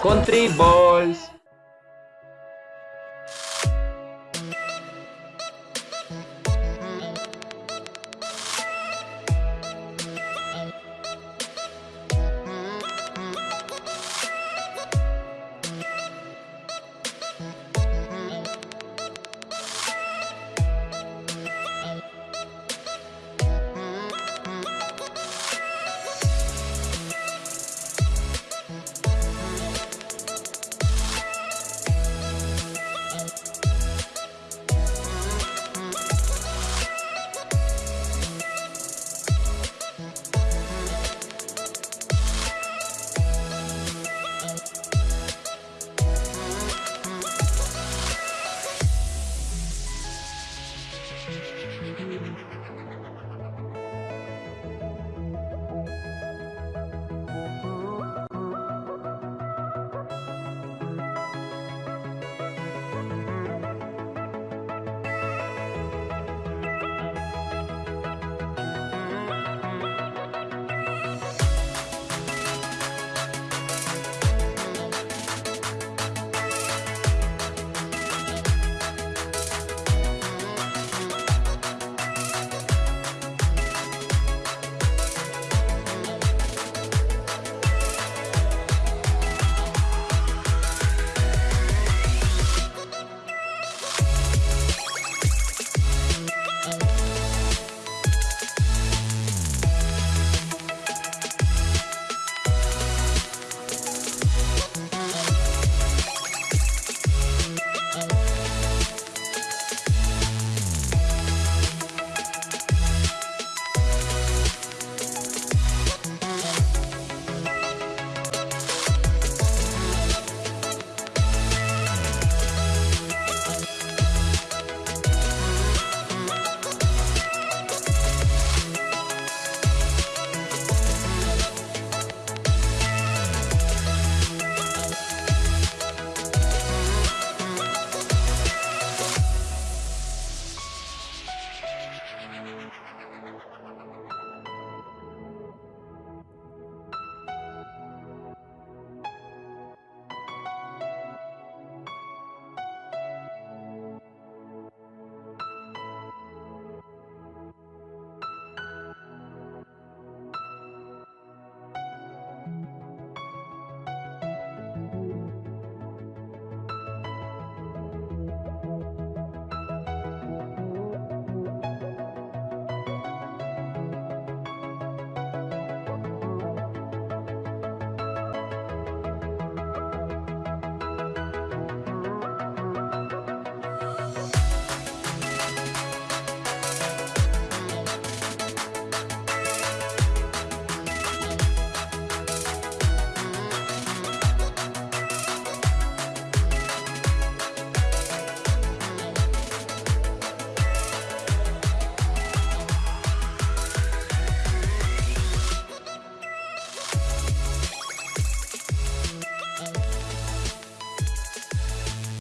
Country Balls.